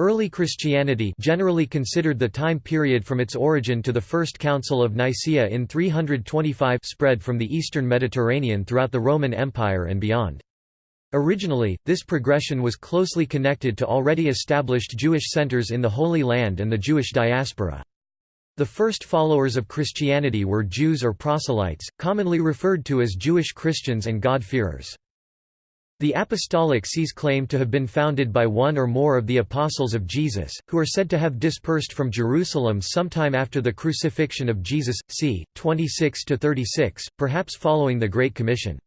Early Christianity generally considered the time period from its origin to the First Council of Nicaea in 325 spread from the eastern Mediterranean throughout the Roman Empire and beyond. Originally, this progression was closely connected to already established Jewish centers in the Holy Land and the Jewish diaspora. The first followers of Christianity were Jews or proselytes, commonly referred to as Jewish Christians and God-fearers. The Apostolic Sees claim to have been founded by one or more of the Apostles of Jesus, who are said to have dispersed from Jerusalem sometime after the crucifixion of Jesus, c. 26–36, perhaps following the Great Commission.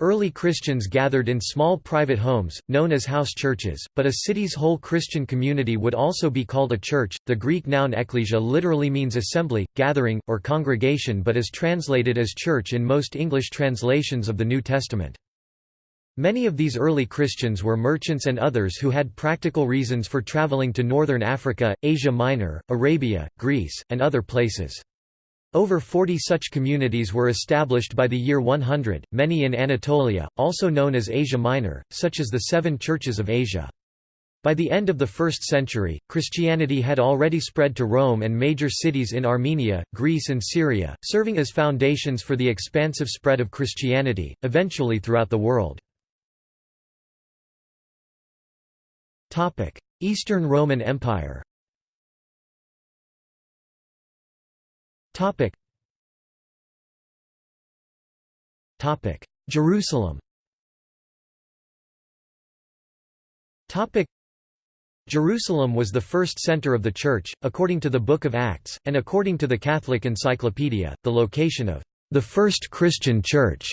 Early Christians gathered in small private homes, known as house churches, but a city's whole Christian community would also be called a church. The Greek noun ekklesia literally means assembly, gathering, or congregation but is translated as church in most English translations of the New Testament. Many of these early Christians were merchants and others who had practical reasons for traveling to northern Africa, Asia Minor, Arabia, Greece, and other places. Over 40 such communities were established by the year 100, many in Anatolia, also known as Asia Minor, such as the Seven Churches of Asia. By the end of the 1st century, Christianity had already spread to Rome and major cities in Armenia, Greece and Syria, serving as foundations for the expansive spread of Christianity, eventually throughout the world. Eastern Roman Empire Jerusalem Jerusalem was the first center of the Church, according to the Book of Acts, and according to the Catholic Encyclopedia, the location of the first Christian Church.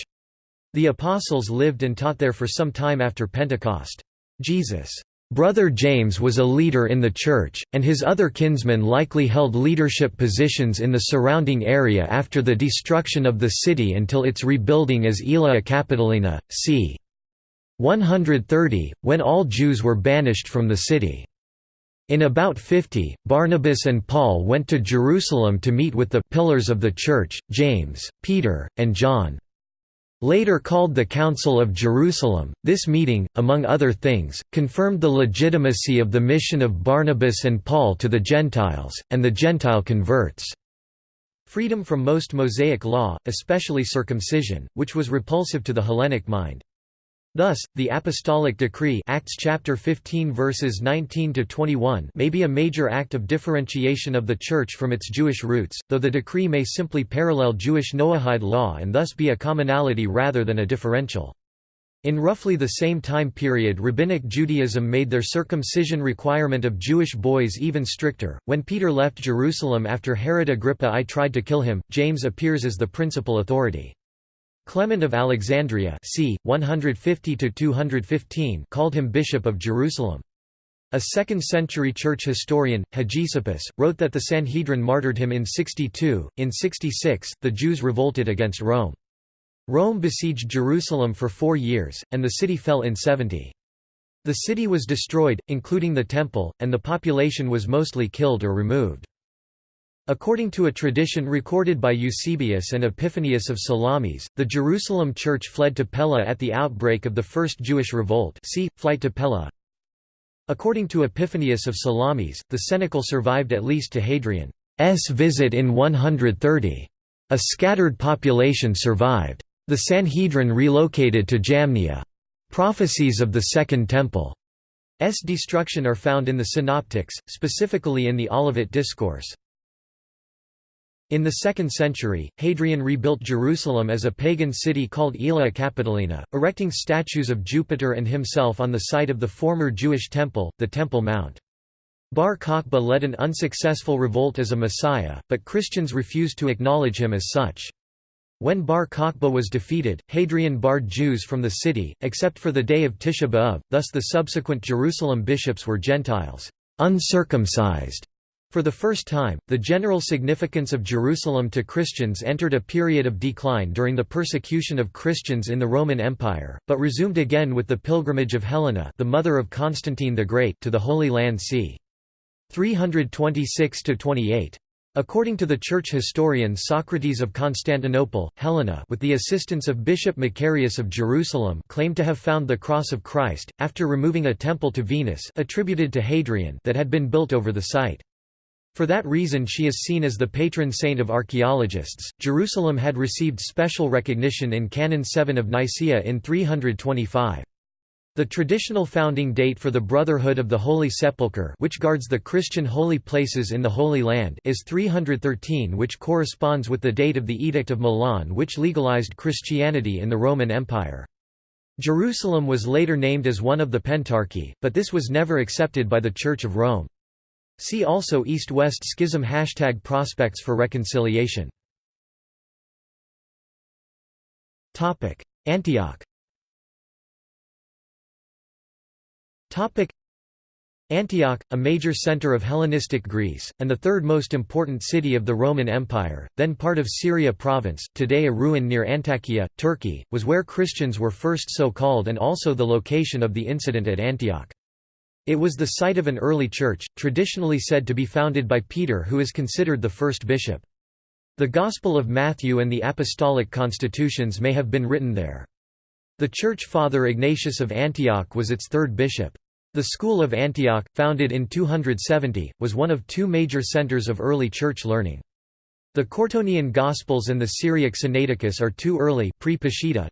The Apostles lived and taught there for some time after Pentecost. Jesus' Brother James was a leader in the church, and his other kinsmen likely held leadership positions in the surrounding area after the destruction of the city until its rebuilding as Aelia Capitolina, c. 130, when all Jews were banished from the city. In about 50, Barnabas and Paul went to Jerusalem to meet with the «pillars of the Church», James, Peter, and John. Later called the Council of Jerusalem, this meeting, among other things, confirmed the legitimacy of the mission of Barnabas and Paul to the Gentiles, and the Gentile converts. Freedom from most Mosaic law, especially circumcision, which was repulsive to the Hellenic mind. Thus, the apostolic decree Acts chapter 15 verses 19 to 21 may be a major act of differentiation of the church from its Jewish roots, though the decree may simply parallel Jewish Noahide law and thus be a commonality rather than a differential. In roughly the same time period Rabbinic Judaism made their circumcision requirement of Jewish boys even stricter. When Peter left Jerusalem after Herod Agrippa I tried to kill him, James appears as the principal authority. Clement of Alexandria c. 150 called him Bishop of Jerusalem. A 2nd-century church historian, Hegesippus, wrote that the Sanhedrin martyred him in 62. In 66, the Jews revolted against Rome. Rome besieged Jerusalem for four years, and the city fell in 70. The city was destroyed, including the temple, and the population was mostly killed or removed. According to a tradition recorded by Eusebius and Epiphanius of Salamis, the Jerusalem church fled to Pella at the outbreak of the First Jewish Revolt see, Flight to Pella. According to Epiphanius of Salamis, the cenacle survived at least to Hadrian's visit in 130. A scattered population survived. The Sanhedrin relocated to Jamnia. Prophecies of the Second Temple's destruction are found in the Synoptics, specifically in the Olivet Discourse. In the 2nd century, Hadrian rebuilt Jerusalem as a pagan city called Aelia Capitolina, erecting statues of Jupiter and himself on the site of the former Jewish temple, the Temple Mount. Bar Kokhba led an unsuccessful revolt as a messiah, but Christians refused to acknowledge him as such. When Bar Kokhba was defeated, Hadrian barred Jews from the city, except for the day of Tisha B'Av, thus the subsequent Jerusalem bishops were Gentiles, uncircumcised. For the first time, the general significance of Jerusalem to Christians entered a period of decline during the persecution of Christians in the Roman Empire, but resumed again with the pilgrimage of Helena the mother of Constantine the Great to the Holy Land c. 326–28. According to the church historian Socrates of Constantinople, Helena with the assistance of Bishop Macarius of Jerusalem claimed to have found the cross of Christ, after removing a temple to Venus attributed to Hadrian that had been built over the site. For that reason she is seen as the patron saint of archaeologists. Jerusalem had received special recognition in Canon 7 of Nicaea in 325. The traditional founding date for the Brotherhood of the Holy Sepulchre which guards the Christian holy places in the Holy Land is 313 which corresponds with the date of the Edict of Milan which legalized Christianity in the Roman Empire. Jerusalem was later named as one of the Pentarchy, but this was never accepted by the Church of Rome. See also East-West Schism Hashtag Prospects for reconciliation. Antioch. Antioch, a major center of Hellenistic Greece, and the third most important city of the Roman Empire, then part of Syria province, today a ruin near Antakya, Turkey, was where Christians were first so called and also the location of the incident at Antioch. It was the site of an early church, traditionally said to be founded by Peter who is considered the first bishop. The Gospel of Matthew and the Apostolic Constitutions may have been written there. The church father Ignatius of Antioch was its third bishop. The School of Antioch, founded in 270, was one of two major centers of early church learning. The Curetonian Gospels and the Syriac Sinaiticus are two early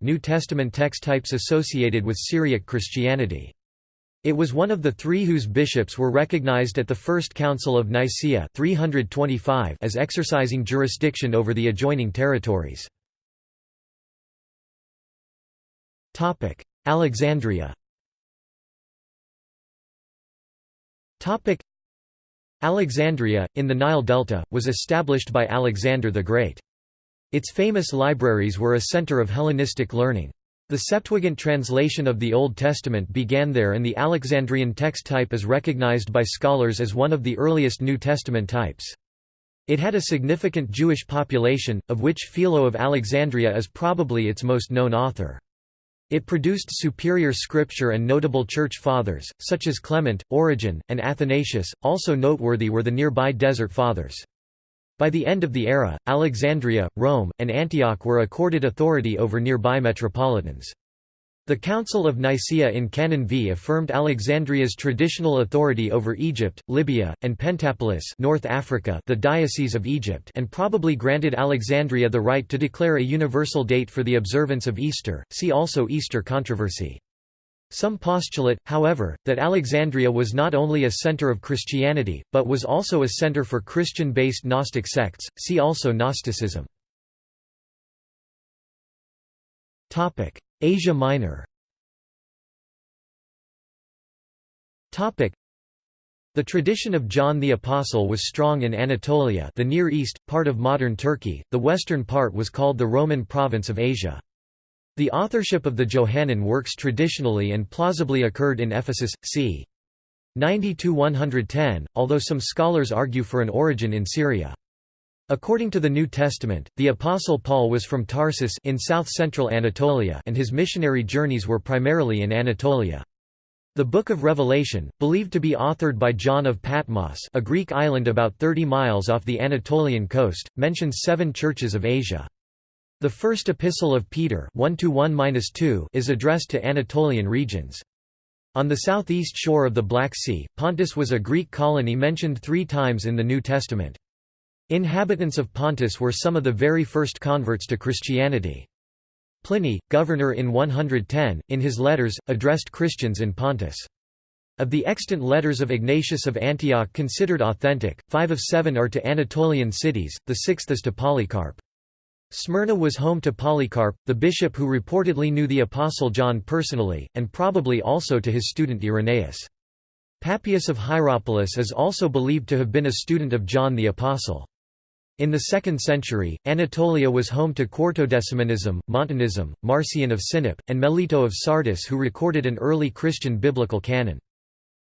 New Testament text types associated with Syriac Christianity. It was one of the three whose bishops were recognized at the First Council of Nicaea 325 as exercising jurisdiction over the adjoining territories. Alexandria Alexandria, in the Nile Delta, was established by Alexander the Great. Its famous libraries were a center of Hellenistic learning. The Septuagint translation of the Old Testament began there and the Alexandrian text type is recognized by scholars as one of the earliest New Testament types. It had a significant Jewish population, of which Philo of Alexandria is probably its most known author. It produced superior scripture and notable church fathers, such as Clement, Origen, and Athanasius, also noteworthy were the nearby Desert Fathers. By the end of the era, Alexandria, Rome, and Antioch were accorded authority over nearby metropolitans. The Council of Nicaea in Canon V affirmed Alexandria's traditional authority over Egypt, Libya, and Pentapolis North Africa the Diocese of Egypt and probably granted Alexandria the right to declare a universal date for the observance of Easter, see also Easter controversy. Some postulate, however, that Alexandria was not only a center of Christianity, but was also a center for Christian-based Gnostic sects, see also Gnosticism. Asia Minor the tradition of John the Apostle was strong in Anatolia the Near East, part of modern Turkey, the western part was called the Roman province of Asia. The authorship of the Johannine works traditionally and plausibly occurred in Ephesus, c. 90–110, although some scholars argue for an origin in Syria. According to the New Testament, the Apostle Paul was from Tarsus in south-central Anatolia and his missionary journeys were primarily in Anatolia. The Book of Revelation, believed to be authored by John of Patmos a Greek island about 30 miles off the Anatolian coast, mentions seven churches of Asia. The first epistle of Peter 1 -2 is addressed to Anatolian regions. On the southeast shore of the Black Sea, Pontus was a Greek colony mentioned three times in the New Testament. Inhabitants of Pontus were some of the very first converts to Christianity. Pliny, governor in 110, in his letters, addressed Christians in Pontus. Of the extant letters of Ignatius of Antioch considered authentic, five of seven are to Anatolian cities, the sixth is to Polycarp. Smyrna was home to Polycarp, the bishop who reportedly knew the Apostle John personally, and probably also to his student Irenaeus. Papias of Hierapolis is also believed to have been a student of John the Apostle. In the 2nd century, Anatolia was home to Quartodecimanism, Montanism, Marcion of Sinope, and Melito of Sardis who recorded an early Christian biblical canon.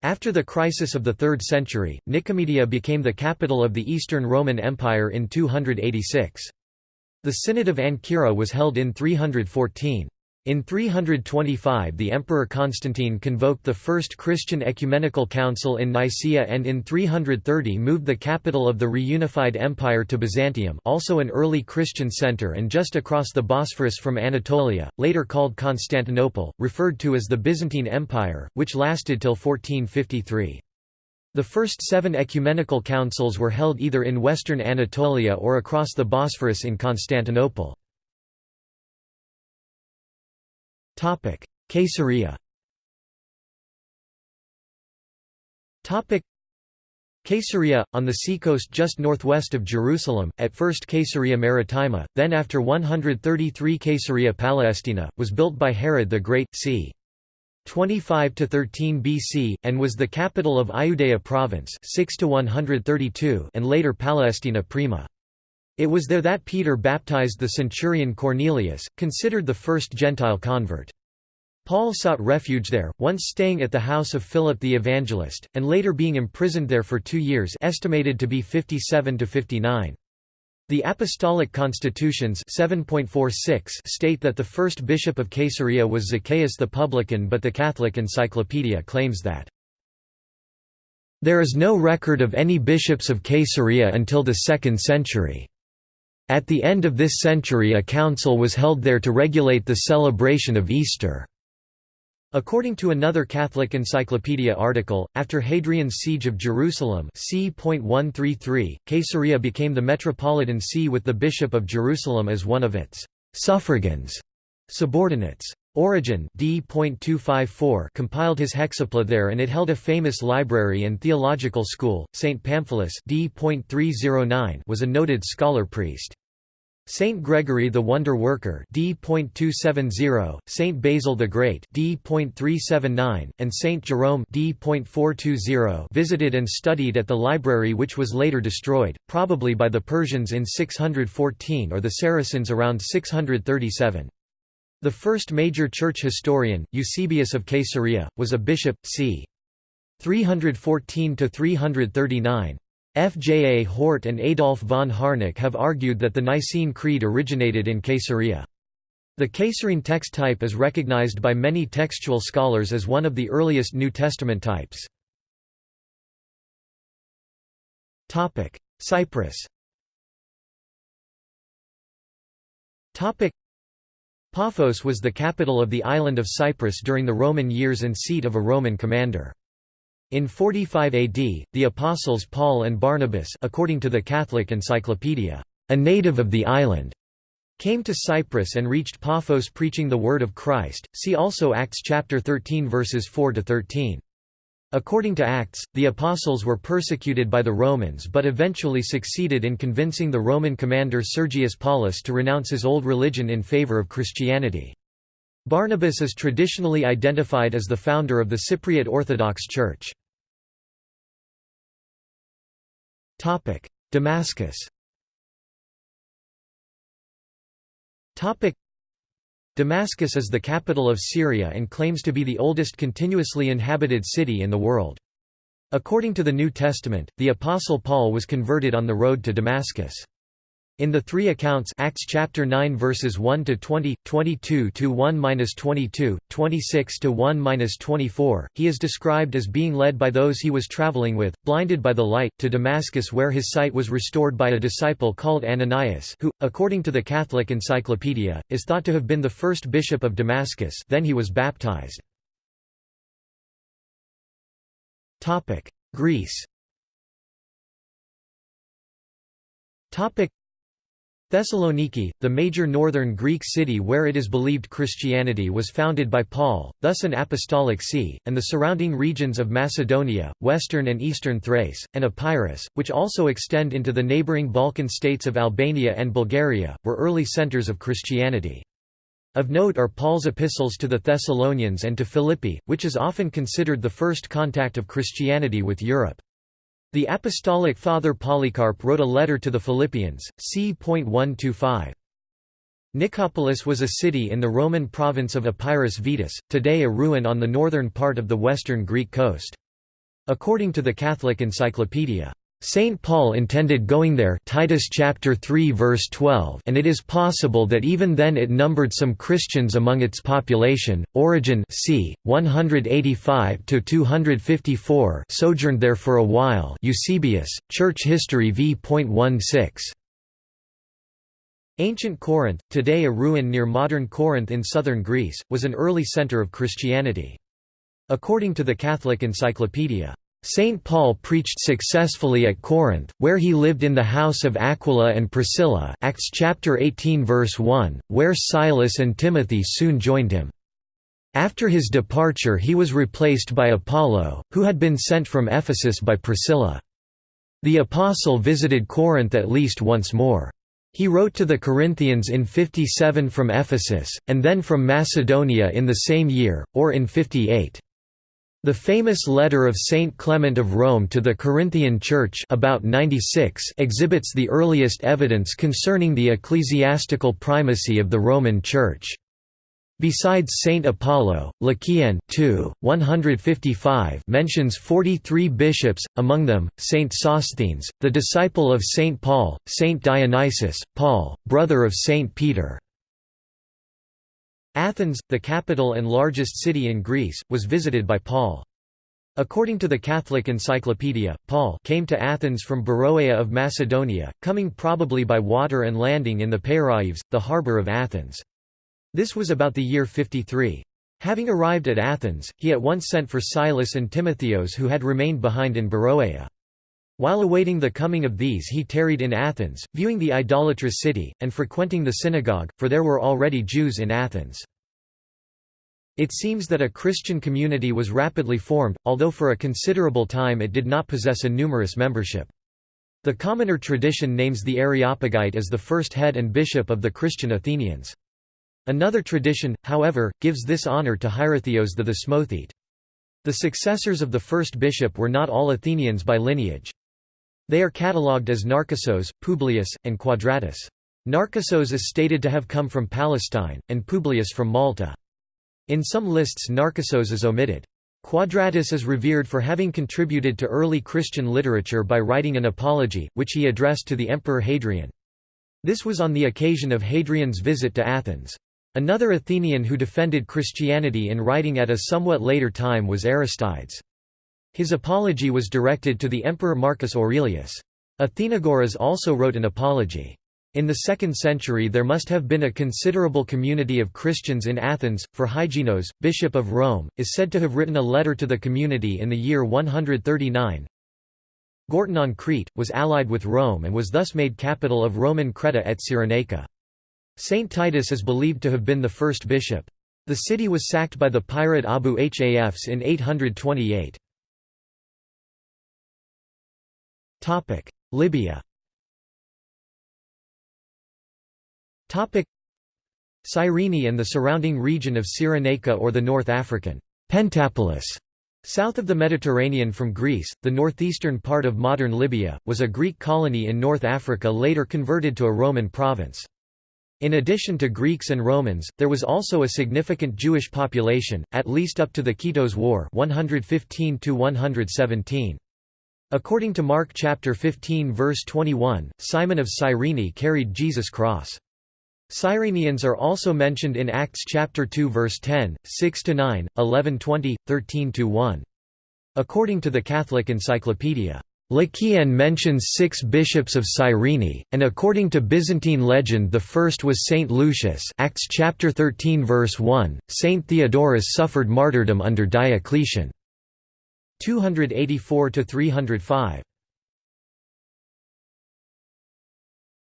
After the crisis of the 3rd century, Nicomedia became the capital of the Eastern Roman Empire in 286. The Synod of Ancyra was held in 314. In 325 the Emperor Constantine convoked the First Christian Ecumenical Council in Nicaea and in 330 moved the capital of the reunified empire to Byzantium also an early Christian center and just across the Bosphorus from Anatolia, later called Constantinople, referred to as the Byzantine Empire, which lasted till 1453. The first seven ecumenical councils were held either in western Anatolia or across the Bosphorus in Constantinople. Caesarea. Caesarea, on the seacoast just northwest of Jerusalem, at first Caesarea Maritima, then after 133 Caesarea Palestina, was built by Herod the Great, c. 25–13 BC, and was the capital of Iudea province 6 to 132 and later Palestina Prima. It was there that Peter baptized the centurion Cornelius, considered the first Gentile convert. Paul sought refuge there, once staying at the house of Philip the Evangelist, and later being imprisoned there for two years estimated to be 57 to 59. The Apostolic Constitutions 7.46 state that the first bishop of Caesarea was Zacchaeus the publican but the Catholic Encyclopedia claims that there is no record of any bishops of Caesarea until the 2nd century. At the end of this century a council was held there to regulate the celebration of Easter. According to another Catholic Encyclopedia article, after Hadrian's siege of Jerusalem c. Caesarea became the metropolitan see with the Bishop of Jerusalem as one of its «suffragans» subordinates. Origen d. compiled his hexapla there and it held a famous library and theological school. St. Pamphilus d. was a noted scholar-priest. Saint Gregory the Wonder Worker D.270, Saint Basil the Great D.379, and Saint Jerome D.420 visited and studied at the library which was later destroyed, probably by the Persians in 614 or the Saracens around 637. The first major church historian, Eusebius of Caesarea, was a bishop, c. 314–339. F. J. A. Hort and Adolf von Harnack have argued that the Nicene Creed originated in Caesarea. The Caesarean text type is recognized by many textual scholars as one of the earliest New Testament types. Cyprus Paphos was the capital of the island of Cyprus during the Roman years and seat of a Roman commander. In 45 AD, the apostles Paul and Barnabas according to the Catholic Encyclopedia, a native of the island, came to Cyprus and reached Paphos preaching the word of Christ. See also Acts chapter 13 verses 4 to 13. According to Acts, the apostles were persecuted by the Romans but eventually succeeded in convincing the Roman commander Sergius Paulus to renounce his old religion in favor of Christianity. Barnabas is traditionally identified as the founder of the Cypriot Orthodox Church. Damascus Damascus is the capital of Syria and claims to be the oldest continuously inhabited city in the world. According to the New Testament, the Apostle Paul was converted on the road to Damascus. In the three accounts Acts chapter 9 verses 1 to 20, 22 to 1-22, 26 to 1-24, he is described as being led by those he was traveling with, blinded by the light, to Damascus where his sight was restored by a disciple called Ananias, who, according to the Catholic Encyclopedia, is thought to have been the first bishop of Damascus. Then he was baptized. Topic: Greece. Topic Thessaloniki, the major northern Greek city where it is believed Christianity was founded by Paul, thus an apostolic see, and the surrounding regions of Macedonia, western and eastern Thrace, and Epirus, which also extend into the neighboring Balkan states of Albania and Bulgaria, were early centers of Christianity. Of note are Paul's epistles to the Thessalonians and to Philippi, which is often considered the first contact of Christianity with Europe. The Apostolic Father Polycarp wrote a letter to the Philippians, c.125. Nicopolis was a city in the Roman province of Epirus Vetus, today a ruin on the northern part of the western Greek coast. According to the Catholic Encyclopedia, Saint Paul intended going there Titus chapter 3 verse 12 and it is possible that even then it numbered some Christians among its population. Origen c. 185 to 254 sojourned there for a while. Eusebius, Church History v.16. Ancient Corinth, today a ruin near modern Corinth in southern Greece, was an early center of Christianity. According to the Catholic Encyclopedia, Saint Paul preached successfully at Corinth, where he lived in the house of Aquila and Priscilla Acts chapter 18 verse 1, where Silas and Timothy soon joined him. After his departure he was replaced by Apollo, who had been sent from Ephesus by Priscilla. The apostle visited Corinth at least once more. He wrote to the Corinthians in 57 from Ephesus, and then from Macedonia in the same year, or in 58. The famous letter of Saint Clement of Rome to the Corinthian Church about 96 exhibits the earliest evidence concerning the ecclesiastical primacy of the Roman Church. Besides Saint Apollo, Lequien 2, 155 mentions 43 bishops, among them, Saint Sosthenes, the disciple of Saint Paul, Saint Dionysius, Paul, brother of Saint Peter. Athens, the capital and largest city in Greece, was visited by Paul. According to the Catholic Encyclopedia, Paul came to Athens from Beroea of Macedonia, coming probably by water and landing in the Peiraeus, the harbour of Athens. This was about the year 53. Having arrived at Athens, he at once sent for Silas and Timotheos who had remained behind in Beroea. While awaiting the coming of these he tarried in Athens, viewing the idolatrous city, and frequenting the synagogue, for there were already Jews in Athens. It seems that a Christian community was rapidly formed, although for a considerable time it did not possess a numerous membership. The commoner tradition names the Areopagite as the first head and bishop of the Christian Athenians. Another tradition, however, gives this honour to Hierotheos the Thesmothete. The successors of the first bishop were not all Athenians by lineage. They are catalogued as Narcissos, Publius, and Quadratus. Narcissos is stated to have come from Palestine, and Publius from Malta. In some lists Narcissos is omitted. Quadratus is revered for having contributed to early Christian literature by writing an apology, which he addressed to the Emperor Hadrian. This was on the occasion of Hadrian's visit to Athens. Another Athenian who defended Christianity in writing at a somewhat later time was Aristides. His apology was directed to the Emperor Marcus Aurelius. Athenagoras also wrote an apology. In the 2nd century there must have been a considerable community of Christians in Athens, for Hyginos, bishop of Rome, is said to have written a letter to the community in the year 139. Gortyn on Crete, was allied with Rome and was thus made capital of Roman Creta et Cyrenaica. Saint Titus is believed to have been the first bishop. The city was sacked by the pirate Abu Hafs in 828. Libya Cyrene and the surrounding region of Cyrenaica or the North African Pentapolis South of the Mediterranean from Greece, the northeastern part of modern Libya, was a Greek colony in North Africa later converted to a Roman province. In addition to Greeks and Romans, there was also a significant Jewish population, at least up to the Kitos War 115 117. According to Mark chapter 15 verse 21, Simon of Cyrene carried Jesus' cross. Cyrenians are also mentioned in Acts chapter 2 verse 10, 6 to 9, 11 20, 13 to 1. According to the Catholic Encyclopedia, Lequien mentions six bishops of Cyrene, and according to Byzantine legend the first was Saint Lucius Acts chapter 13 verse 1, Saint Theodorus suffered martyrdom under Diocletian. 284 to 305.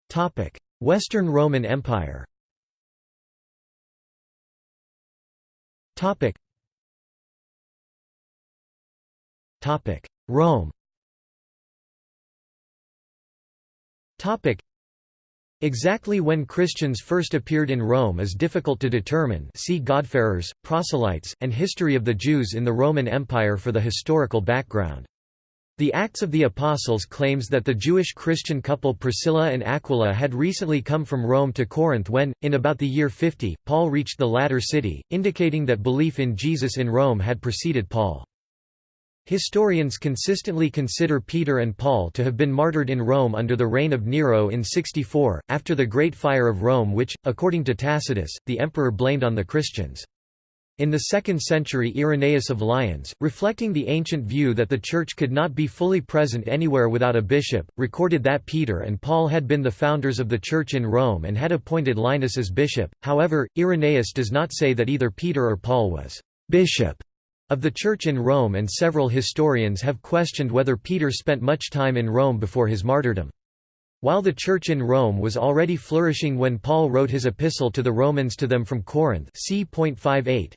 Topic: Western Roman Empire. Topic. Topic: Rome. Topic. Exactly when Christians first appeared in Rome is difficult to determine see God-fearers, proselytes, and History of the Jews in the Roman Empire for the historical background. The Acts of the Apostles claims that the Jewish Christian couple Priscilla and Aquila had recently come from Rome to Corinth when, in about the year 50, Paul reached the latter city, indicating that belief in Jesus in Rome had preceded Paul. Historians consistently consider Peter and Paul to have been martyred in Rome under the reign of Nero in 64, after the Great Fire of Rome which, according to Tacitus, the emperor blamed on the Christians. In the 2nd century Irenaeus of Lyons, reflecting the ancient view that the Church could not be fully present anywhere without a bishop, recorded that Peter and Paul had been the founders of the Church in Rome and had appointed Linus as bishop, however, Irenaeus does not say that either Peter or Paul was «bishop» of the Church in Rome and several historians have questioned whether Peter spent much time in Rome before his martyrdom. While the Church in Rome was already flourishing when Paul wrote his epistle to the Romans to them from Corinth c.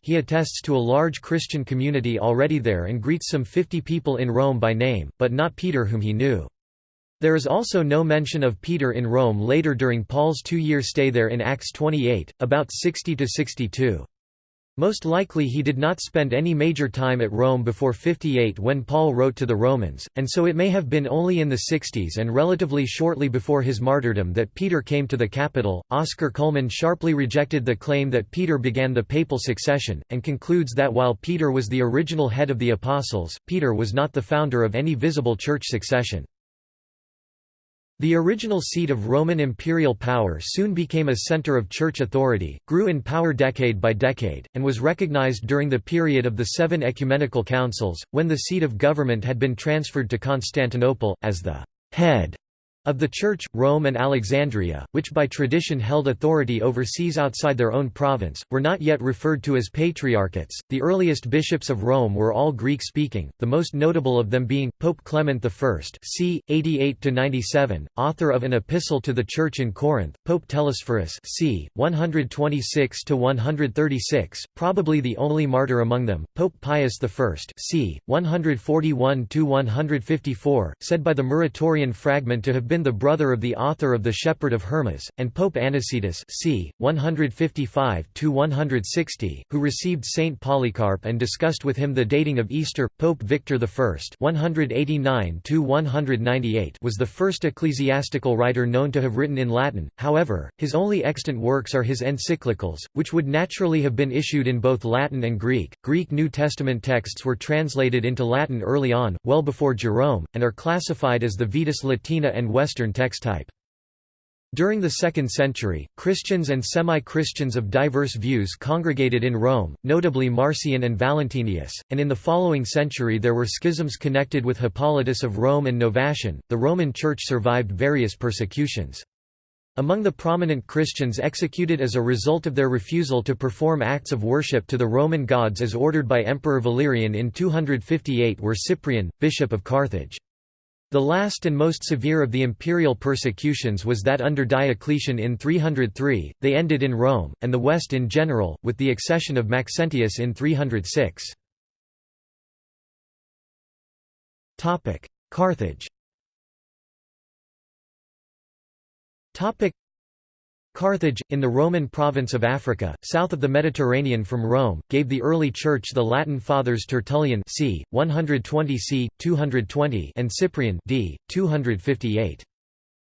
he attests to a large Christian community already there and greets some fifty people in Rome by name, but not Peter whom he knew. There is also no mention of Peter in Rome later during Paul's two-year stay there in Acts 28, about 60–62. Most likely he did not spend any major time at Rome before 58 when Paul wrote to the Romans, and so it may have been only in the 60s and relatively shortly before his martyrdom that Peter came to the capital. Oscar Cullmann sharply rejected the claim that Peter began the papal succession, and concludes that while Peter was the original head of the apostles, Peter was not the founder of any visible church succession. The original seat of Roman imperial power soon became a center of church authority, grew in power decade by decade, and was recognized during the period of the Seven Ecumenical Councils, when the seat of government had been transferred to Constantinople, as the head of the Church, Rome and Alexandria, which by tradition held authority over sees outside their own province, were not yet referred to as patriarchates. The earliest bishops of Rome were all Greek speaking, the most notable of them being Pope Clement I, c. 88 97, author of an epistle to the Church in Corinth, Pope Telesphorus, c. 126 136, probably the only martyr among them, Pope Pius I, c. 141 154, said by the Muratorian fragment to have been been the brother of the author of The Shepherd of Hermas, and Pope Anicetus c. 155–160, who received Saint Polycarp and discussed with him the dating of Easter. Pope Victor I 189 was the first ecclesiastical writer known to have written in Latin, however, his only extant works are his encyclicals, which would naturally have been issued in both Latin and Greek. Greek New Testament texts were translated into Latin early on, well before Jerome, and are classified as the Vetus Latina and Western text type. During the 2nd century, Christians and semi-Christians of diverse views congregated in Rome, notably Marcion and Valentinus, and in the following century there were schisms connected with Hippolytus of Rome and Novatian. The Roman Church survived various persecutions. Among the prominent Christians executed as a result of their refusal to perform acts of worship to the Roman gods as ordered by Emperor Valerian in 258 were Cyprian, bishop of Carthage. The last and most severe of the imperial persecutions was that under Diocletian in 303, they ended in Rome, and the West in general, with the accession of Maxentius in 306. Carthage Carthage, in the Roman province of Africa, south of the Mediterranean from Rome, gave the early Church the Latin Fathers Tertullian c. 120 c. 220 and Cyprian d. 258.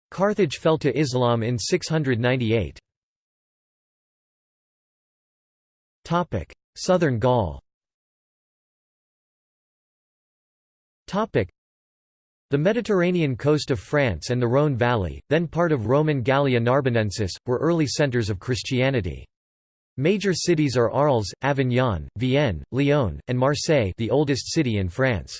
Carthage fell to Islam in 698. Southern Gaul the Mediterranean coast of France and the Rhône Valley, then part of Roman Gallia Narbonensis, were early centres of Christianity. Major cities are Arles, Avignon, Vienne, Lyon, and Marseille the oldest city in France.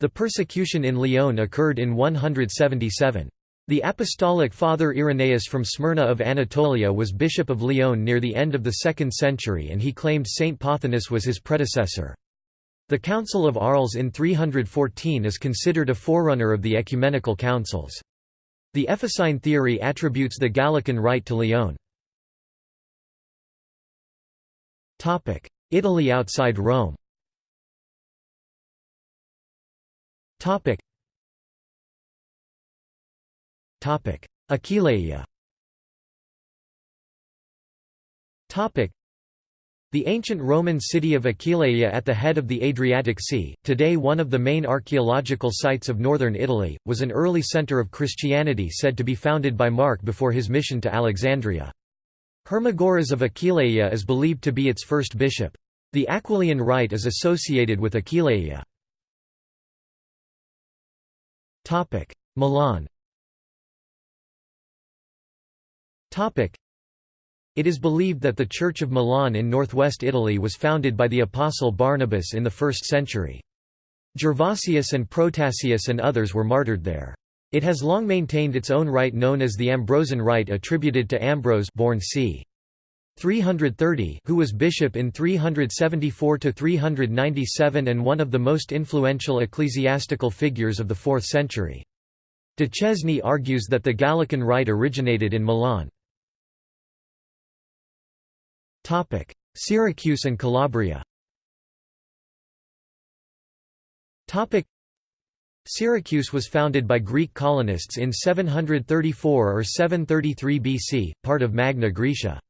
The persecution in Lyon occurred in 177. The apostolic father Irenaeus from Smyrna of Anatolia was bishop of Lyon near the end of the 2nd century and he claimed Saint Pothinus was his predecessor. The Council of Arles in 314 is considered a forerunner of the ecumenical councils. The Ephesine theory attributes the Gallican rite to Lyon. Italy outside Rome Aquileia the ancient Roman city of Aquileia at the head of the Adriatic Sea, today one of the main archaeological sites of northern Italy, was an early centre of Christianity said to be founded by Mark before his mission to Alexandria. Hermagoras of Aquileia is believed to be its first bishop. The Aquileian rite is associated with Aquileia. Milan it is believed that the Church of Milan in northwest Italy was founded by the apostle Barnabas in the 1st century. Gervasius and Protasius and others were martyred there. It has long maintained its own rite known as the Ambrosian rite attributed to Ambrose born c. 330 who was bishop in 374–397 and one of the most influential ecclesiastical figures of the 4th century. Duchesne argues that the Gallican rite originated in Milan. Syracuse and Calabria Topic: Syracuse was founded by Greek colonists in 734 or 733 BC, part of Magna Graecia.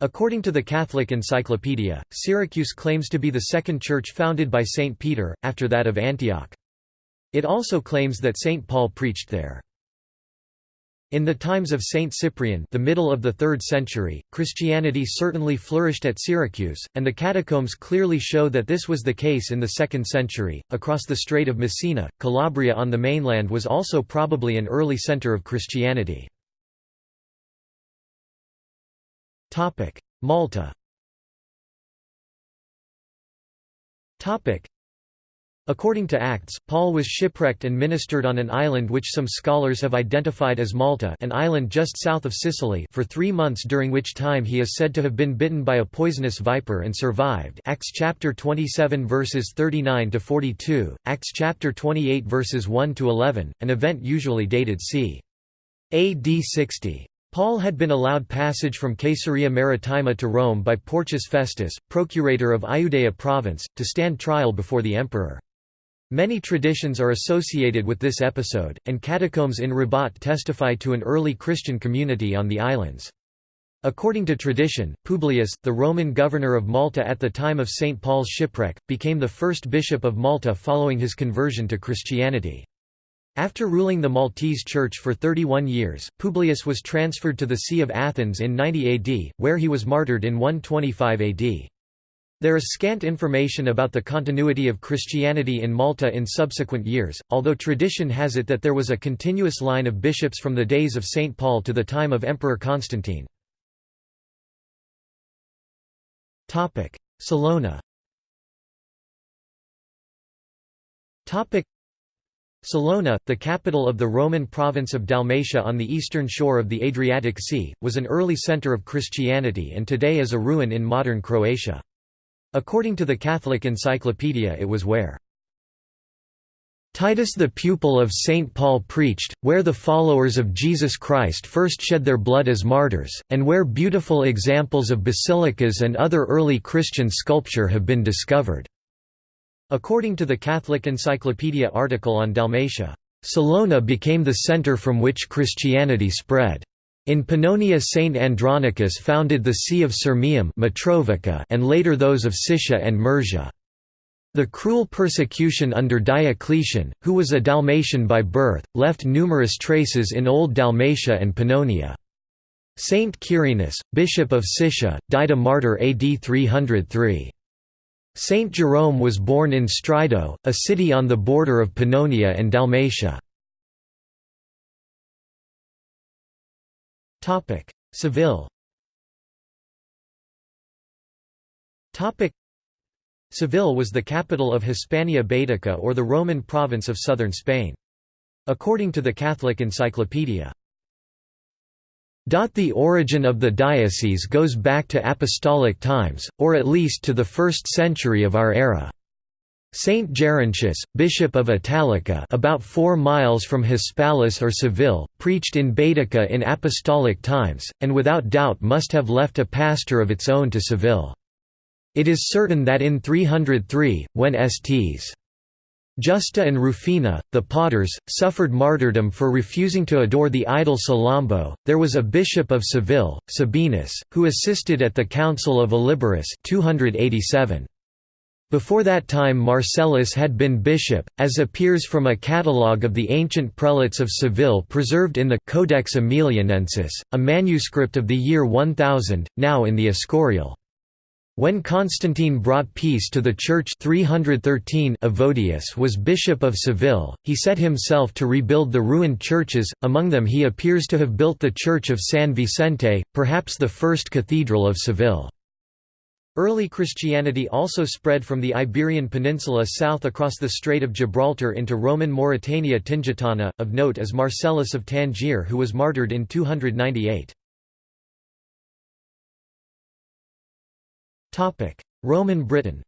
According to the Catholic Encyclopedia, Syracuse claims to be the second church founded by Saint Peter, after that of Antioch. It also claims that Saint Paul preached there. In the times of Saint Cyprian the middle of the 3rd century, Christianity certainly flourished at Syracuse, and the catacombs clearly show that this was the case in the 2nd century. Across the Strait of Messina, Calabria on the mainland was also probably an early center of Christianity. Malta According to Acts, Paul was shipwrecked and ministered on an island which some scholars have identified as Malta an island just south of Sicily for three months during which time he is said to have been bitten by a poisonous viper and survived Acts chapter 27 verses 39–42, Acts chapter 28 verses 1–11, an event usually dated c. AD 60. Paul had been allowed passage from Caesarea Maritima to Rome by Porcius Festus, procurator of Iudea province, to stand trial before the emperor. Many traditions are associated with this episode, and catacombs in Rabat testify to an early Christian community on the islands. According to tradition, Publius, the Roman governor of Malta at the time of St. Paul's shipwreck, became the first bishop of Malta following his conversion to Christianity. After ruling the Maltese Church for 31 years, Publius was transferred to the See of Athens in 90 AD, where he was martyred in 125 AD. There is scant information about the continuity of Christianity in Malta in subsequent years, although tradition has it that there was a continuous line of bishops from the days of St. Paul to the time of Emperor Constantine. Salona Salona, the capital of the Roman province of Dalmatia on the eastern shore of the Adriatic Sea, was an early center of Christianity and today is a ruin in modern Croatia. According to the Catholic Encyclopedia it was where Titus the pupil of St. Paul preached, where the followers of Jesus Christ first shed their blood as martyrs, and where beautiful examples of basilicas and other early Christian sculpture have been discovered." According to the Catholic Encyclopedia article on Dalmatia, "...Salona became the center from which Christianity spread." In Pannonia Saint Andronicus founded the See of Sirmium and later those of Siscia and Mursia. The cruel persecution under Diocletian, who was a Dalmatian by birth, left numerous traces in Old Dalmatia and Pannonia. Saint Quirinus, bishop of Siscia, died a martyr AD 303. Saint Jerome was born in Stridon, a city on the border of Pannonia and Dalmatia. Seville Topic: Seville was the capital of Hispania Baetica or the Roman province of southern Spain. According to the Catholic Encyclopedia, the origin of the diocese goes back to apostolic times, or at least to the 1st century of our era. Saint Gerontius, bishop of Italica about 4 miles from Hispalis or Seville, preached in Baetica in apostolic times, and without doubt must have left a pastor of its own to Seville. It is certain that in 303, when Sts. Justa and Rufina, the potters, suffered martyrdom for refusing to adore the idol Salambo. There was a bishop of Seville, Sabinus, who assisted at the Council of Illiberis 287. Before that time Marcellus had been bishop, as appears from a catalogue of the ancient prelates of Seville preserved in the Codex Aemilianensis, a manuscript of the year 1000, now in the Escorial. When Constantine brought peace to the Church 313 Evodius was Bishop of Seville, he set himself to rebuild the ruined churches, among them he appears to have built the Church of San Vicente, perhaps the first cathedral of Seville. Early Christianity also spread from the Iberian Peninsula south across the Strait of Gibraltar into Roman Mauritania Tingitana, of note is Marcellus of Tangier who was martyred in 298. Roman Britain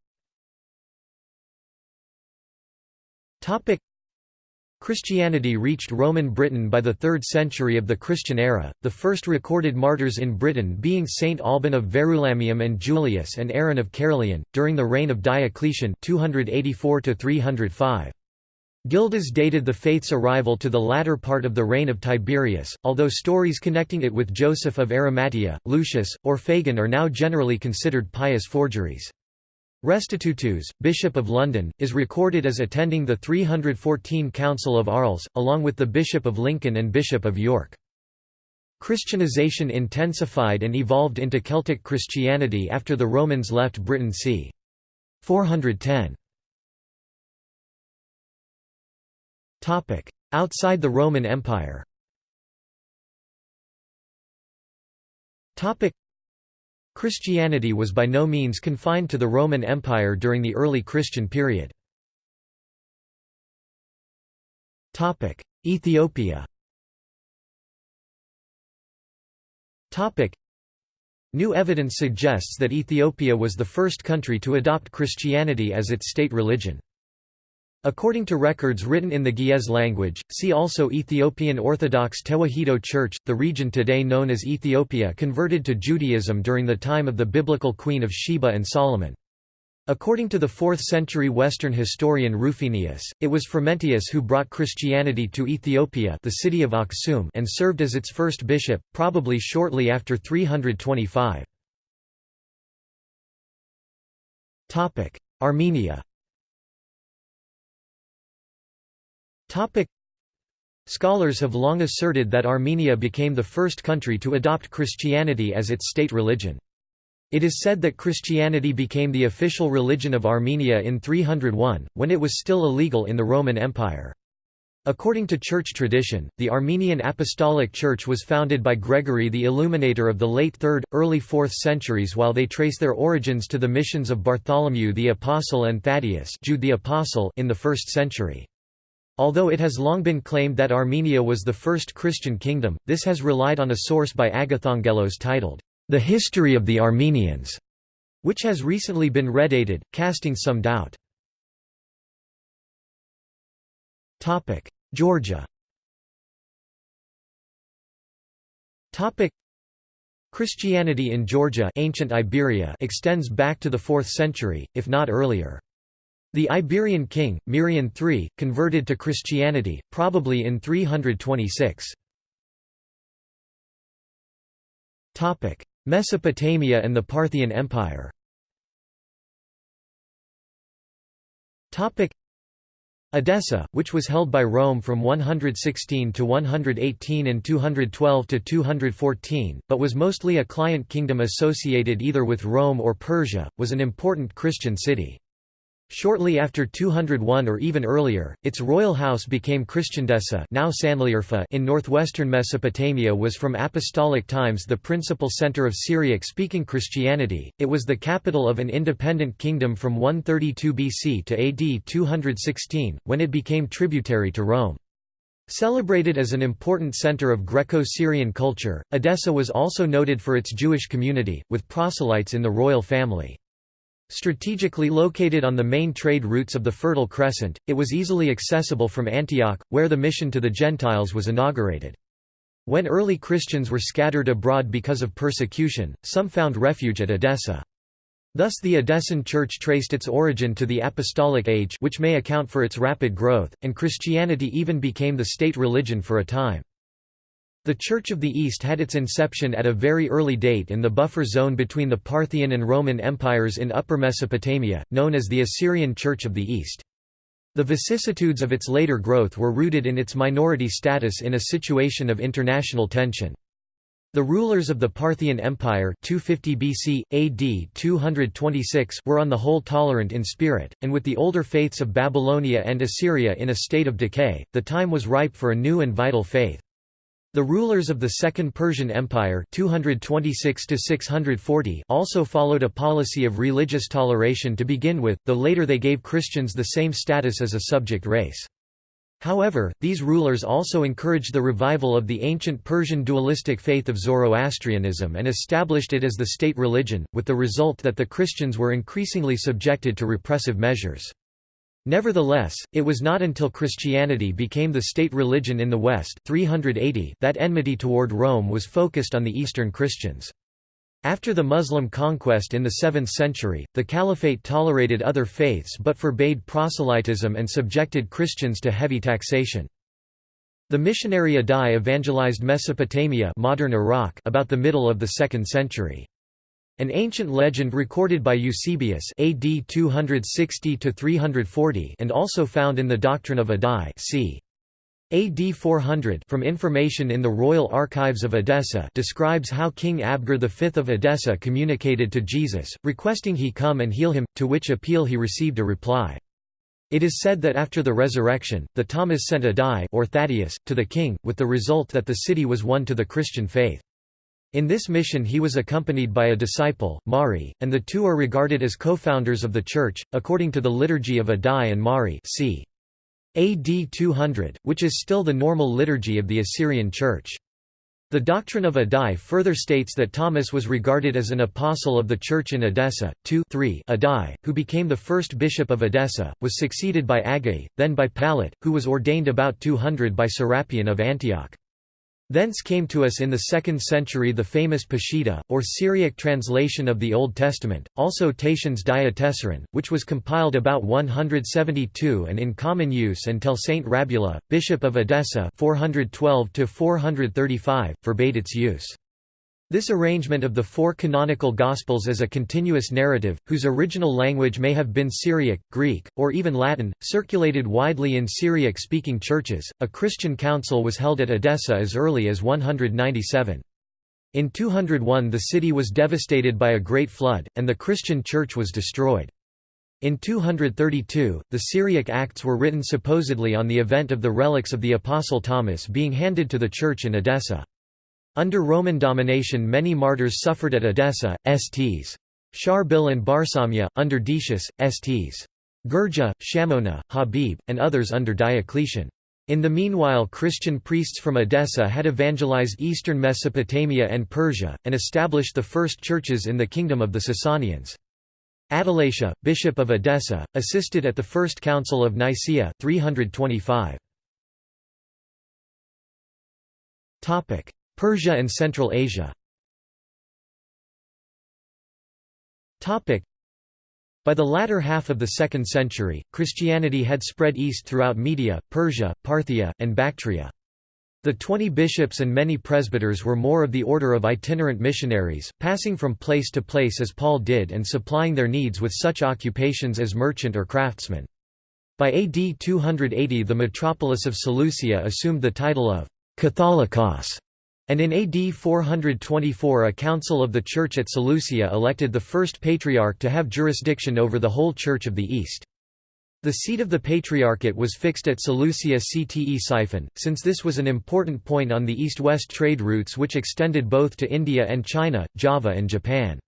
Christianity reached Roman Britain by the 3rd century of the Christian era, the first recorded martyrs in Britain being Saint Alban of Verulamium and Julius and Aaron of Caerleon, during the reign of Diocletian 284 -305. Gildas dated the faith's arrival to the latter part of the reign of Tiberius, although stories connecting it with Joseph of Arimathea, Lucius, or Fagan are now generally considered pious forgeries. Restitutus, Bishop of London, is recorded as attending the 314 Council of Arles, along with the Bishop of Lincoln and Bishop of York. Christianization intensified and evolved into Celtic Christianity after the Romans left Britain c. 410. Outside the Roman Empire Christianity was by no means confined to the Roman Empire during the early Christian period. Ethiopia New evidence suggests that Ethiopia was the first country to adopt Christianity as its state religion. According to records written in the Ge'ez language, see also Ethiopian Orthodox Tewahedo Church, the region today known as Ethiopia converted to Judaism during the time of the biblical Queen of Sheba and Solomon. According to the 4th century Western historian Rufinus, it was Frumentius who brought Christianity to Ethiopia the city of Aksum and served as its first bishop, probably shortly after 325. Armenia Topic. Scholars have long asserted that Armenia became the first country to adopt Christianity as its state religion. It is said that Christianity became the official religion of Armenia in 301, when it was still illegal in the Roman Empire. According to church tradition, the Armenian Apostolic Church was founded by Gregory the Illuminator of the late 3rd, early 4th centuries while they trace their origins to the missions of Bartholomew the Apostle and Thaddeus Jude the Apostle in the 1st century. Although it has long been claimed that Armenia was the first Christian kingdom, this has relied on a source by Agathangelos titled, The History of the Armenians, which has recently been redated, casting some doubt. Georgia Christianity in Georgia ancient Iberia extends back to the 4th century, if not earlier. The Iberian king, Mirian III, converted to Christianity, probably in 326. Mesopotamia and the Parthian Empire Edessa, which was held by Rome from 116 to 118 and 212 to 214, but was mostly a client kingdom associated either with Rome or Persia, was an important Christian city. Shortly after 201 or even earlier, its royal house became Christiandessa now Sanliurfa in northwestern Mesopotamia was from apostolic times the principal center of Syriac-speaking Christianity, it was the capital of an independent kingdom from 132 BC to AD 216, when it became tributary to Rome. Celebrated as an important center of Greco-Syrian culture, Edessa was also noted for its Jewish community, with proselytes in the royal family. Strategically located on the main trade routes of the Fertile Crescent, it was easily accessible from Antioch, where the mission to the Gentiles was inaugurated. When early Christians were scattered abroad because of persecution, some found refuge at Edessa. Thus the Edessan Church traced its origin to the Apostolic Age which may account for its rapid growth, and Christianity even became the state religion for a time. The Church of the East had its inception at a very early date in the buffer zone between the Parthian and Roman empires in Upper Mesopotamia, known as the Assyrian Church of the East. The vicissitudes of its later growth were rooted in its minority status in a situation of international tension. The rulers of the Parthian Empire 250 BC, AD 226 were on the whole tolerant in spirit, and with the older faiths of Babylonia and Assyria in a state of decay, the time was ripe for a new and vital faith. The rulers of the Second Persian Empire 226 also followed a policy of religious toleration to begin with, though later they gave Christians the same status as a subject race. However, these rulers also encouraged the revival of the ancient Persian dualistic faith of Zoroastrianism and established it as the state religion, with the result that the Christians were increasingly subjected to repressive measures. Nevertheless, it was not until Christianity became the state religion in the West 380 that enmity toward Rome was focused on the Eastern Christians. After the Muslim conquest in the 7th century, the Caliphate tolerated other faiths but forbade proselytism and subjected Christians to heavy taxation. The missionary Adai evangelized Mesopotamia modern Iraq about the middle of the 2nd century. An ancient legend recorded by Eusebius AD 260 and also found in the Doctrine of Adai c. AD 400 from information in the Royal Archives of Edessa describes how King Abgar V of Edessa communicated to Jesus, requesting he come and heal him, to which appeal he received a reply. It is said that after the resurrection, the Thomas sent Adai or Thaddeus, to the king, with the result that the city was won to the Christian faith. In this mission he was accompanied by a disciple, Mari, and the two are regarded as co-founders of the Church, according to the Liturgy of Adai and Mari c. AD 200, which is still the normal liturgy of the Assyrian Church. The doctrine of Adai further states that Thomas was regarded as an apostle of the Church in Edessa. 2 3 Adai, who became the first bishop of Edessa, was succeeded by Agai, then by Palat, who was ordained about 200 by Serapion of Antioch. Thence came to us in the 2nd century the famous Peshitta, or Syriac translation of the Old Testament, also Tatian's Diatessaron, which was compiled about 172 and in common use until Saint Rabula, bishop of Edessa 412 forbade its use. This arrangement of the four canonical Gospels as a continuous narrative, whose original language may have been Syriac, Greek, or even Latin, circulated widely in Syriac speaking churches. A Christian council was held at Edessa as early as 197. In 201 the city was devastated by a great flood, and the Christian church was destroyed. In 232, the Syriac Acts were written supposedly on the event of the relics of the Apostle Thomas being handed to the church in Edessa. Under Roman domination many martyrs suffered at Edessa, Sts. Sharbil and Barsamia, under Decius, Sts. Gurja, Shamona, Habib, and others under Diocletian. In the meanwhile Christian priests from Edessa had evangelized eastern Mesopotamia and Persia, and established the first churches in the kingdom of the Sasanians. Atalatius, bishop of Edessa, assisted at the First Council of Nicaea 325. Persia and Central Asia by the latter half of the 2nd century, Christianity had spread east throughout Media, Persia, Parthia, and Bactria. The twenty bishops and many presbyters were more of the order of itinerant missionaries, passing from place to place as Paul did and supplying their needs with such occupations as merchant or craftsman. By AD 280 the metropolis of Seleucia assumed the title of Catholicos, and in AD 424 a council of the Church at Seleucia elected the first patriarch to have jurisdiction over the whole Church of the East. The seat of the Patriarchate was fixed at Seleucia Ctesiphon, since this was an important point on the east-west trade routes which extended both to India and China, Java and Japan.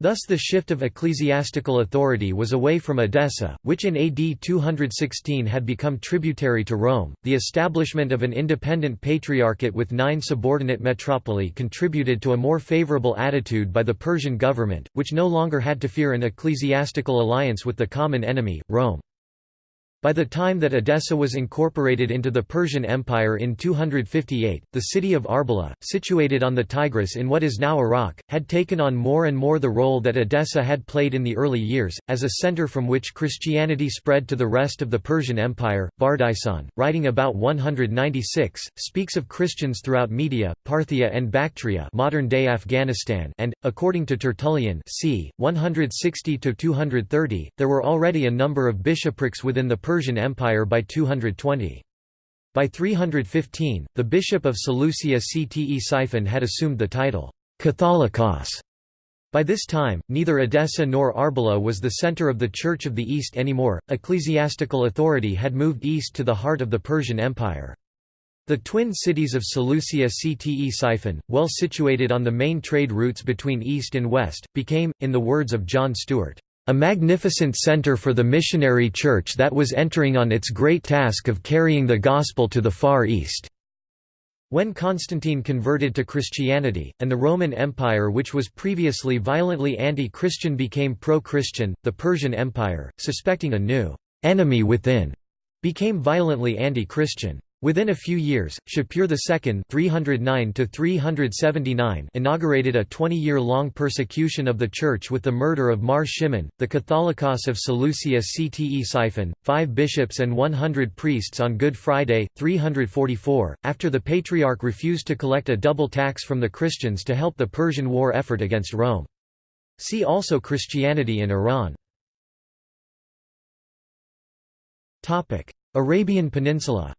Thus the shift of ecclesiastical authority was away from Edessa, which in AD 216 had become tributary to Rome. The establishment of an independent patriarchate with nine subordinate metropoli contributed to a more favorable attitude by the Persian government, which no longer had to fear an ecclesiastical alliance with the common enemy, Rome. By the time that Edessa was incorporated into the Persian Empire in 258, the city of Arbela, situated on the Tigris in what is now Iraq, had taken on more and more the role that Edessa had played in the early years, as a center from which Christianity spread to the rest of the Persian Empire. Bardaisan, writing about 196, speaks of Christians throughout Media, Parthia and Bactria modern-day Afghanistan and, according to Tertullian c. 160–230, there were already a number of bishoprics within the Persian Persian Empire by 220. By 315, the bishop of Seleucia Ctesiphon had assumed the title, Catholicos. By this time, neither Edessa nor Arbela was the center of the Church of the East anymore, ecclesiastical authority had moved east to the heart of the Persian Empire. The twin cities of Seleucia Ctesiphon, well situated on the main trade routes between east and west, became, in the words of John Stewart, a magnificent center for the missionary church that was entering on its great task of carrying the gospel to the Far East. When Constantine converted to Christianity, and the Roman Empire which was previously violently anti-Christian became pro-Christian, the Persian Empire, suspecting a new «enemy within», became violently anti-Christian. Within a few years, Shapur II 309 inaugurated a 20-year-long persecution of the Church with the murder of Mar Shimon, the Catholicos of Seleucia Ctesiphon, five bishops and 100 priests on Good Friday, 344, after the Patriarch refused to collect a double tax from the Christians to help the Persian war effort against Rome. See also Christianity in Iran. Arabian Peninsula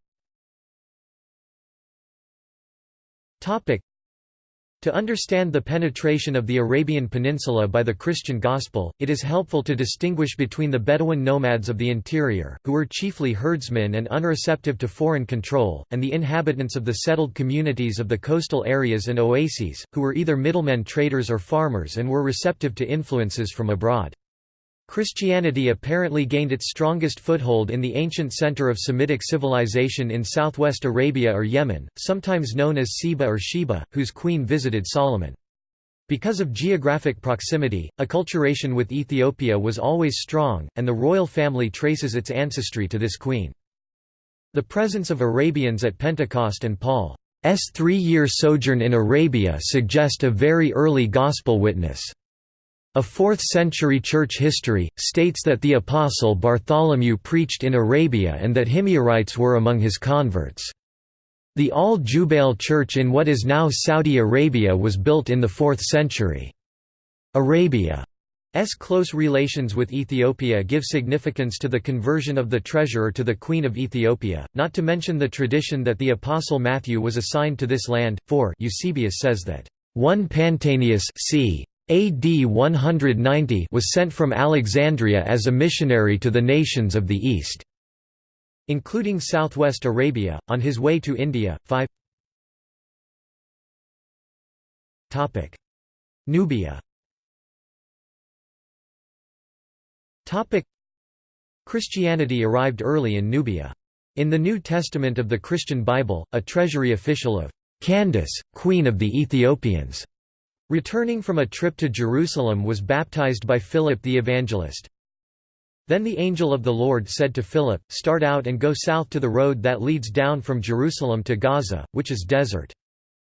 To understand the penetration of the Arabian Peninsula by the Christian Gospel, it is helpful to distinguish between the Bedouin nomads of the interior, who were chiefly herdsmen and unreceptive to foreign control, and the inhabitants of the settled communities of the coastal areas and oases, who were either middlemen traders or farmers and were receptive to influences from abroad. Christianity apparently gained its strongest foothold in the ancient center of Semitic civilization in southwest Arabia or Yemen, sometimes known as Seba or Sheba, whose queen visited Solomon. Because of geographic proximity, acculturation with Ethiopia was always strong, and the royal family traces its ancestry to this queen. The presence of Arabians at Pentecost and Paul's three-year sojourn in Arabia suggest a very early gospel witness. A 4th-century church history, states that the apostle Bartholomew preached in Arabia and that Himyarites were among his converts. The Al-Jubail church in what is now Saudi Arabia was built in the 4th century. Arabia's close relations with Ethiopia give significance to the conversion of the treasurer to the Queen of Ethiopia, not to mention the tradition that the Apostle Matthew was assigned to this land, for Eusebius says that, "...one Pantaenus c. AD 190 was sent from Alexandria as a missionary to the nations of the East, including southwest Arabia, on his way to India. 5 Nubia Christianity arrived early in Nubia. In the New Testament of the Christian Bible, a treasury official of Candace, Queen of the Ethiopians Returning from a trip to Jerusalem was baptized by Philip the Evangelist. Then the angel of the Lord said to Philip, Start out and go south to the road that leads down from Jerusalem to Gaza, which is desert.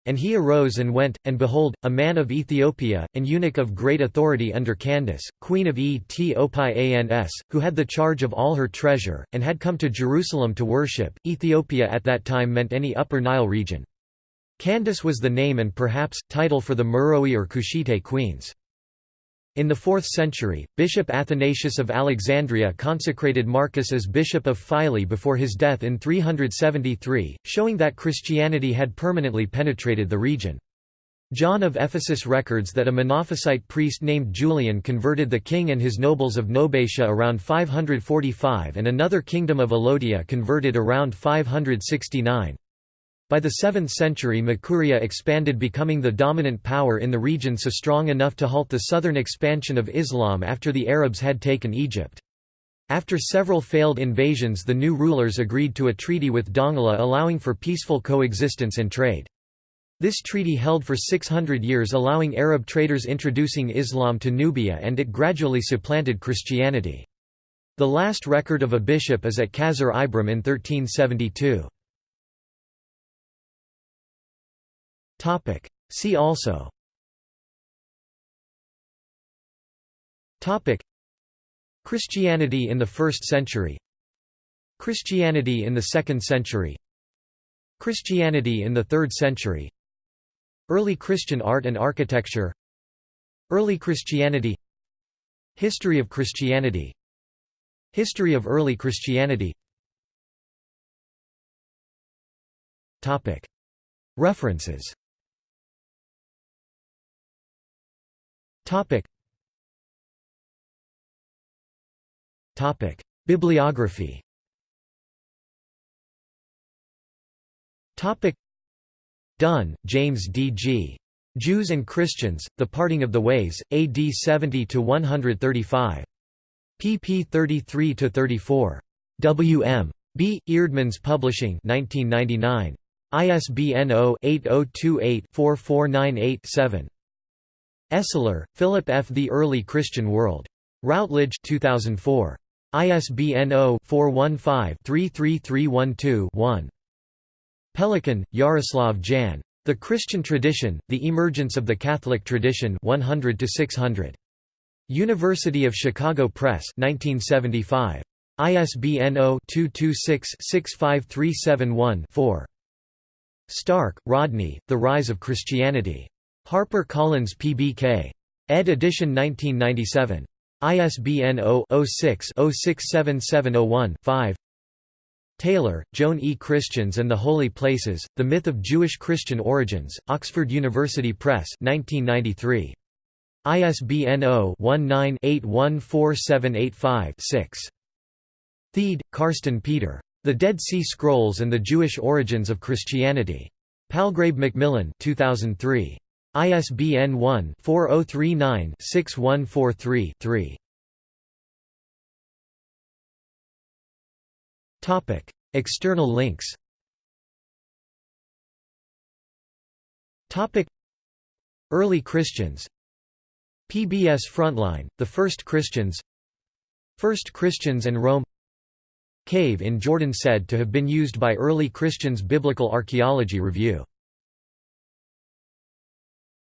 And he arose and went, and behold, a man of Ethiopia, an eunuch of great authority under Candace, queen of Ethiopians, who had the charge of all her treasure, and had come to Jerusalem to worship. Ethiopia at that time meant any Upper Nile region. Candace was the name and perhaps, title for the Meroe or Kushite queens. In the 4th century, Bishop Athanasius of Alexandria consecrated Marcus as Bishop of Philae before his death in 373, showing that Christianity had permanently penetrated the region. John of Ephesus records that a Monophysite priest named Julian converted the king and his nobles of Nobatia around 545 and another kingdom of Alodia converted around 569. By the 7th century Makuria expanded becoming the dominant power in the region so strong enough to halt the southern expansion of Islam after the Arabs had taken Egypt. After several failed invasions the new rulers agreed to a treaty with Dongola allowing for peaceful coexistence and trade. This treaty held for 600 years allowing Arab traders introducing Islam to Nubia and it gradually supplanted Christianity. The last record of a bishop is at Qasr Ibrim in 1372. Topic. See also. Topic. Christianity in the 1st century. Christianity in the 2nd century. Christianity in the 3rd century. Early Christian art and architecture. Early Christianity. History of Christianity. History of early Christianity. References Bibliography Topic. Dunn, James D. G. Jews and Christians, The Parting of the Ways, AD 70 to 135. pp 33 to 34. W. M. B. Eerdmans Publishing 1999. ISBN 0-8028-4498-7. Esler, Philip F. The Early Christian World. Routledge 2004. ISBN 0-415-33312-1. Pelikan, Jaroslav Jan. The Christian Tradition, The Emergence of the Catholic Tradition 100 600. University of Chicago Press 1975. ISBN 0-226-65371-4. Stark, Rodney, The Rise of Christianity. Harper Collins PBK. ed. edition 1997. ISBN 0-06-067701-5 Taylor, Joan E. Christians and the Holy Places, The Myth of Jewish Christian Origins, Oxford University Press 1993. ISBN 0-19-814785-6. Thiede, Carsten Peter. The Dead Sea Scrolls and the Jewish Origins of Christianity. Palgrave Macmillan 2003. ISBN 1-4039-6143-3. External links. Topic: Early Christians. PBS Frontline, The First Christians. First Christians and Rome. Cave in Jordan said to have been used by early Christians Biblical Archaeology Review